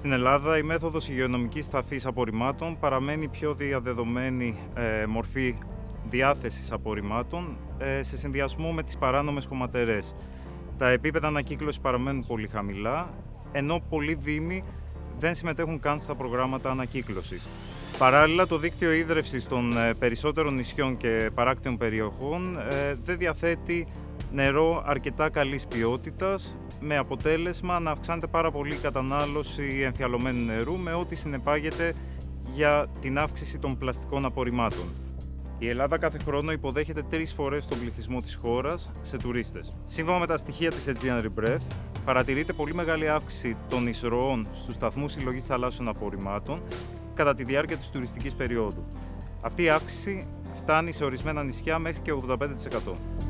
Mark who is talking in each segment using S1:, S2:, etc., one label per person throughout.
S1: Στην Ελλάδα η μέθοδος υγειονομικής ταφής απορριμμάτων παραμένει η πιο διαδεδομένη ε, μορφή διάθεσης απορριμμάτων ε, σε συνδυασμό με τις παράνομες χωματερές. Τα επίπεδα ανακύκλωσης παραμένουν πολύ χαμηλά, ενώ πολλοί δήμοι δεν συμμετέχουν καν στα προγράμματα ανακύκλωσης. Παράλληλα, το δίκτυο ίδρυυσης των ε, περισσότερων νησιών και παράκτιων περιοχών ε, δεν διαθέτει νερό αρκετά καλής ποιότητας, με αποτέλεσμα να αυξάνεται πάρα πολύ η κατανάλωση εμφιαλωμένου νερού, με ό,τι συνεπάγεται για την αύξηση των πλαστικών απορριμμάτων. Η Ελλάδα κάθε χρόνο υποδέχεται τρεις φορές τον πληθυσμό της χώρας σε τουρίστες. Σύμφωνα με τα στοιχεία της Aegean Rebreath, παρατηρείται πολύ μεγάλη αύξηση των εισρωών στους σταθμούς συλλογής θαλάσσιων απορριμμάτων κατά τη διάρκεια της τουριστικής περίοδου. Αυτή η αύξηση φτάνει σε ορισμένα νησιά μέχρι και 85%.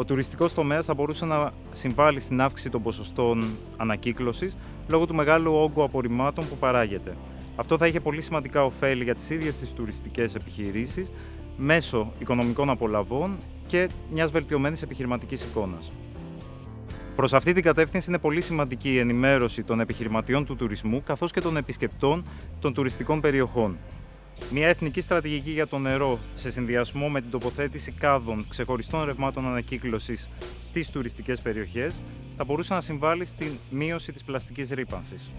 S1: Ο τουριστικός τομέας θα μπορούσε να συμβάλλει στην αύξηση των ποσοστών ανακύκλωσης λόγω του μεγάλου όγκου απορριμμάτων που παράγεται. Αυτό θα είχε πολύ σημαντικά ωφέλη για τις ίδιες τις τουριστικές επιχειρήσεις μέσω οικονομικών απολαβών και μιας βελτιωμένης επιχειρηματικής εικόνας. Προς αυτή την κατεύθυνση είναι πολύ σημαντική η ενημέρωση των επιχειρηματιών του τουρισμού καθώς και των επισκεπτών των τουριστικών περιοχών. Μια εθνική στρατηγική για το νερό σε συνδυασμό με την τοποθέτηση κάδων ξεχωριστών ρευμάτων ανακύκλωσης στις τουριστικές περιοχές θα μπορούσε να συμβάλλει στην μείωση της πλαστικής ρήπανσης.